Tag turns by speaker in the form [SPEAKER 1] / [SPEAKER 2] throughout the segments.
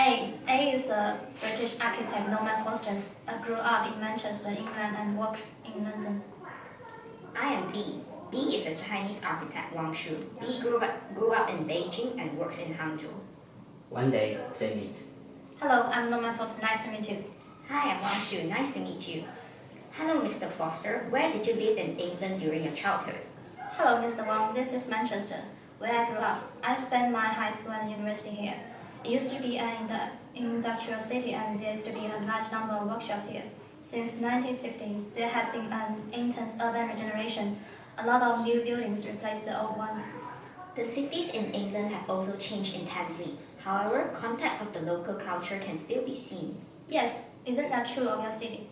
[SPEAKER 1] A. A is a British architect Norman Foster. Uh, grew up in Manchester, England and works in London.
[SPEAKER 2] I am B. B is a Chinese architect Wang Shu. B grew up, grew up in Beijing and works in Hangzhou.
[SPEAKER 3] One day, they meet.
[SPEAKER 1] Hello, I'm Norman Foster. Nice to meet you.
[SPEAKER 2] Hi, I'm Wang Shu. Nice to meet you. Hello, Mr. Foster. Where did you live in England during your childhood?
[SPEAKER 1] Hello, Mr. Wang. This is Manchester, where I grew up. I spent my high school and university here. It used to be an industrial city and there used to be a large number of workshops here. Since 1960, there has been an intense urban regeneration. A lot of new buildings replaced the old ones.
[SPEAKER 2] The cities in England have also changed intensely. However, context of the local culture can still be seen.
[SPEAKER 1] Yes, isn't that true of your city?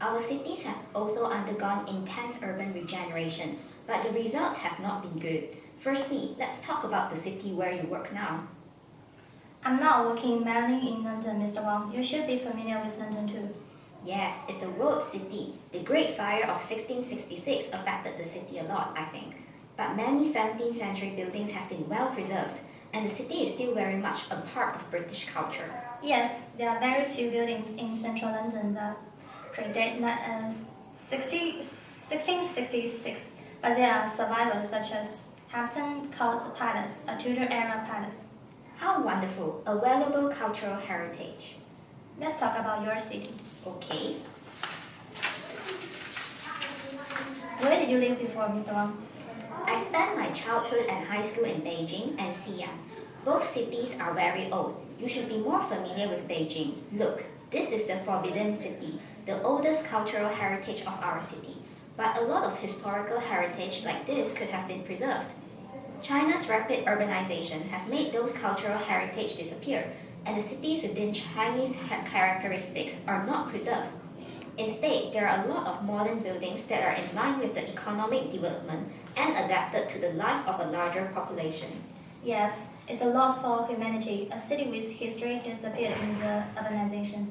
[SPEAKER 2] Our cities have also undergone intense urban regeneration, but the results have not been good. Firstly, let's talk about the city where you work now.
[SPEAKER 1] I'm not working mainly in London, Mr. Wang. You should be familiar with London too.
[SPEAKER 2] Yes, it's a world city. The Great Fire of 1666 affected the city a lot, I think. But many 17th century buildings have been well preserved, and the city is still very much a part of British culture.
[SPEAKER 1] Yes, there are very few buildings in central London that predate uh, 60, 1666, but there are survivors such as Hampton Court Palace, a Tudor-era palace.
[SPEAKER 2] How wonderful, a valuable cultural heritage.
[SPEAKER 1] Let's talk about your city.
[SPEAKER 2] Okay.
[SPEAKER 1] Where did you live before, Mr. Wang?
[SPEAKER 2] I spent my childhood and high school in Beijing and Xi'an. Both cities are very old. You should be more familiar with Beijing. Look, this is the Forbidden City, the oldest cultural heritage of our city. But a lot of historical heritage like this could have been preserved. China's rapid urbanization has made those cultural heritage disappear, and the cities within Chinese characteristics are not preserved. Instead, there are a lot of modern buildings that are in line with the economic development and adapted to the life of a larger population.
[SPEAKER 1] Yes, it's a loss for humanity. A city with history disappeared in the urbanization.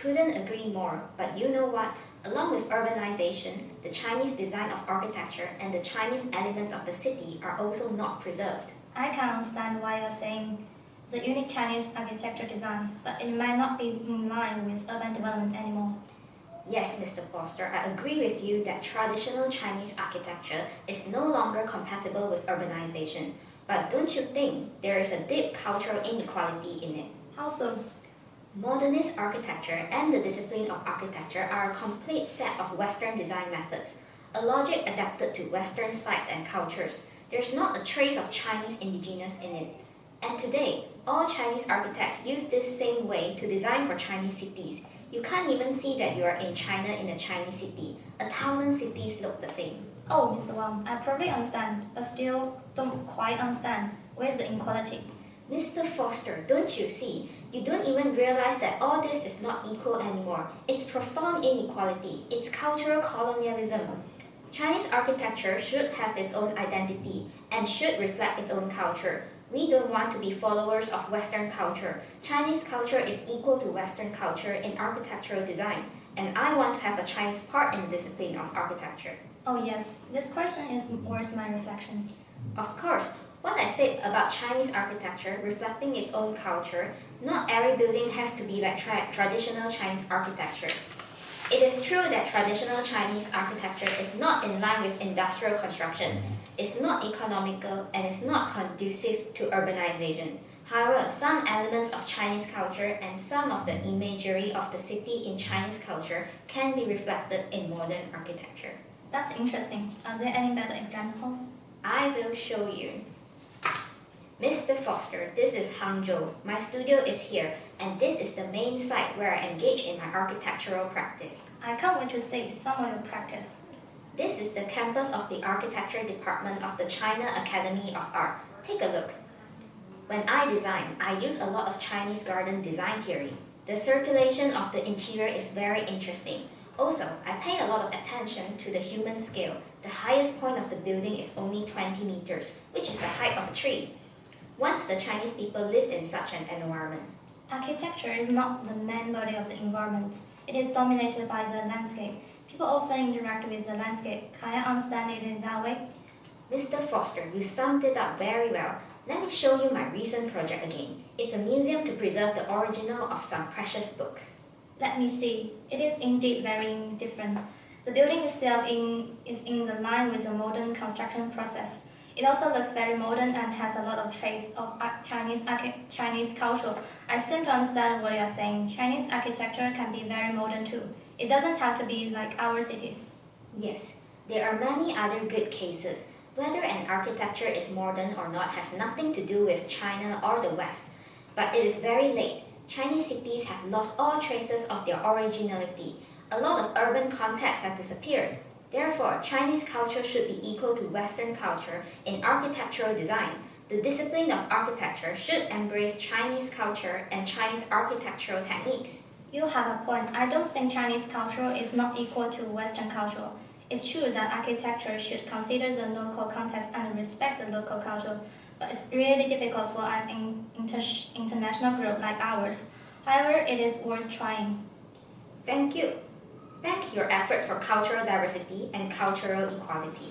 [SPEAKER 2] Couldn't agree more, but you know what? Along with urbanization, the Chinese design of architecture and the Chinese elements of the city are also not preserved.
[SPEAKER 1] I can understand why you're saying the unique Chinese architecture design, but it might not be in line with urban development anymore.
[SPEAKER 2] Yes, Mr. Foster, I agree with you that traditional Chinese architecture is no longer compatible with urbanization. But don't you think there is a deep cultural inequality in it?
[SPEAKER 1] How so?
[SPEAKER 2] Modernist architecture and the discipline of architecture are a complete set of Western design methods, a logic adapted to Western sites and cultures. There's not a trace of Chinese indigenous in it. And today, all Chinese architects use this same way to design for Chinese cities. You can't even see that you are in China in a Chinese city. A thousand cities look the same.
[SPEAKER 1] Oh, Mr. Wang, I probably understand, but still don't quite understand. Where's the inequality?
[SPEAKER 2] Mr. Foster, don't you see? You don't even realize that all this is not equal anymore. It's profound inequality. It's cultural colonialism. Chinese architecture should have its own identity and should reflect its own culture. We don't want to be followers of Western culture. Chinese culture is equal to Western culture in architectural design, and I want to have a Chinese part in the discipline of architecture.
[SPEAKER 1] Oh yes, this question is worth my reflection.
[SPEAKER 2] Of course, what I said about Chinese architecture reflecting its own culture, not every building has to be like tra traditional Chinese architecture. It is true that traditional Chinese architecture is not in line with industrial construction, it's not economical, and it's not conducive to urbanization. However, some elements of Chinese culture and some of the imagery of the city in Chinese culture can be reflected in modern architecture.
[SPEAKER 1] That's interesting. Are there any better examples?
[SPEAKER 2] I will show you. Mr. Foster, this is Hangzhou. My studio is here, and this is the main site where I engage in my architectural practice.
[SPEAKER 1] I can't wait to see some of your practice.
[SPEAKER 2] This is the campus of the architecture department of the China Academy of Art. Take a look. When I design, I use a lot of Chinese garden design theory. The circulation of the interior is very interesting. Also, I pay a lot of attention to the human scale. The highest point of the building is only 20 meters, which is the height of a tree once the Chinese people lived in such an environment.
[SPEAKER 1] Architecture is not the main body of the environment. It is dominated by the landscape. People often interact with the landscape. Can I understand it in that way?
[SPEAKER 2] Mr. Foster, you summed it up very well. Let me show you my recent project again. It's a museum to preserve the original of some precious books.
[SPEAKER 1] Let me see. It is indeed very different. The building itself in, is in the line with the modern construction process. It also looks very modern and has a lot of trace of Chinese Chinese culture. I seem to understand what you are saying. Chinese architecture can be very modern too. It doesn't have to be like our cities.
[SPEAKER 2] Yes, there are many other good cases. Whether an architecture is modern or not has nothing to do with China or the West. But it is very late. Chinese cities have lost all traces of their originality. A lot of urban context have disappeared. Therefore, Chinese culture should be equal to Western culture in architectural design. The discipline of architecture should embrace Chinese culture and Chinese architectural techniques.
[SPEAKER 1] You have a point. I don't think Chinese culture is not equal to Western culture. It's true that architecture should consider the local context and respect the local culture, but it's really difficult for an inter- international group like ours. However, it is worth trying.
[SPEAKER 2] Thank you. Thank your efforts for cultural diversity and cultural equality.